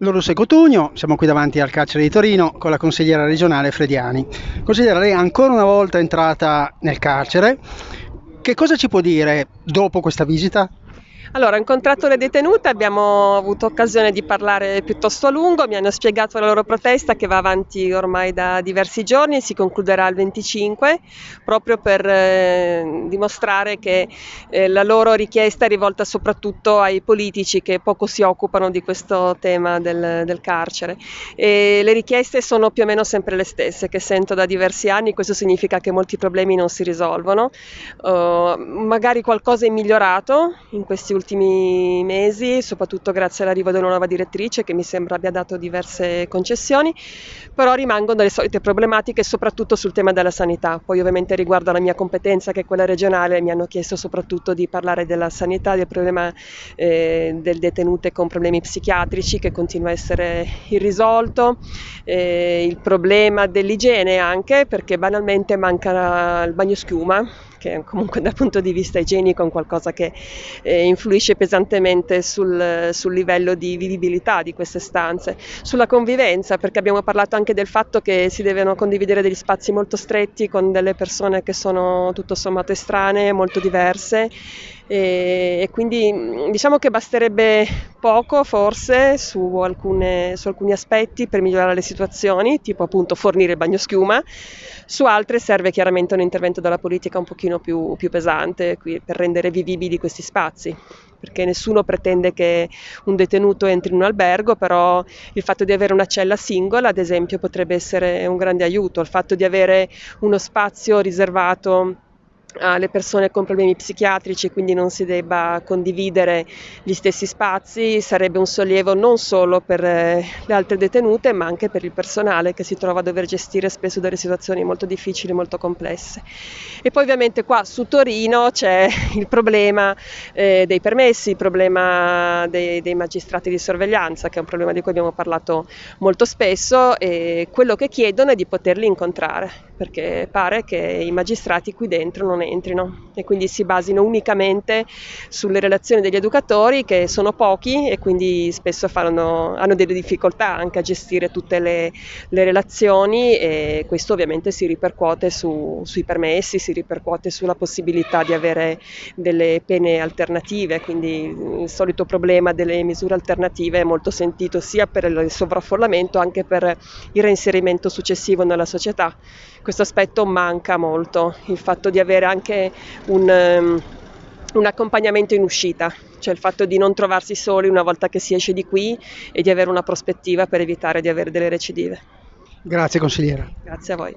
Lorusso Cotugno, siamo qui davanti al carcere di Torino con la consigliera regionale Frediani. Consigliera, lei è ancora una volta entrata nel carcere. Che cosa ci può dire dopo questa visita? Allora, ho incontrato le detenute, abbiamo avuto occasione di parlare piuttosto a lungo, mi hanno spiegato la loro protesta che va avanti ormai da diversi giorni, si concluderà il 25, proprio per eh, dimostrare che eh, la loro richiesta è rivolta soprattutto ai politici che poco si occupano di questo tema del, del carcere. E le richieste sono più o meno sempre le stesse, che sento da diversi anni, questo significa che molti problemi non si risolvono, uh, magari qualcosa è migliorato in questi ultimi ultimi mesi, soprattutto grazie all'arrivo della nuova direttrice che mi sembra abbia dato diverse concessioni, però rimangono le solite problematiche soprattutto sul tema della sanità. Poi ovviamente riguardo alla mia competenza che è quella regionale mi hanno chiesto soprattutto di parlare della sanità, del problema eh, del detenute con problemi psichiatrici che continua a essere irrisolto, eh, il problema dell'igiene anche perché banalmente manca il bagno schiuma che comunque dal punto di vista igienico è qualcosa che eh, influisce pesantemente sul, sul, livello di vivibilità di queste stanze, sulla convivenza, perché abbiamo parlato anche del fatto che si devono condividere degli spazi molto stretti con delle persone che sono tutto sommato estranee, molto diverse e, e quindi diciamo che basterebbe poco forse su, alcune, su, alcuni aspetti per migliorare le situazioni, tipo appunto fornire il bagno schiuma, su altre serve chiaramente un intervento della politica un pochino più, più pesante per rendere vivibili questi spazi. Perché nessuno pretende che un detenuto entri in un albergo, però il fatto di avere una cella singola, ad esempio, potrebbe essere un grande aiuto, il fatto di avere uno spazio riservato alle persone con problemi psichiatrici, quindi non si debba condividere gli stessi spazi, sarebbe un sollievo non solo per eh, le altre detenute, ma anche per il personale che si trova a dover gestire spesso delle situazioni molto difficili, molto complesse. E poi ovviamente qua su Torino c'è il problema eh, dei permessi, il problema dei, dei, magistrati di sorveglianza, che è un problema di cui abbiamo parlato molto spesso, e quello che chiedono è di poterli incontrare, perché pare che i magistrati qui dentro non entrino e quindi si basino unicamente sulle relazioni degli educatori che sono pochi e quindi spesso fanno, hanno delle difficoltà anche a gestire tutte le, le relazioni e questo ovviamente si ripercuote su, sui permessi, si ripercuote sulla possibilità di avere delle pene alternative, quindi il solito problema delle misure alternative è molto sentito sia per il sovraffollamento anche per il reinserimento successivo nella società. Questo aspetto manca molto, il fatto di avere anche un, um, un accompagnamento in uscita, cioè il fatto di non trovarsi soli una volta che si esce di qui e di avere una prospettiva per evitare di avere delle recidive. Grazie consigliera. Grazie a voi.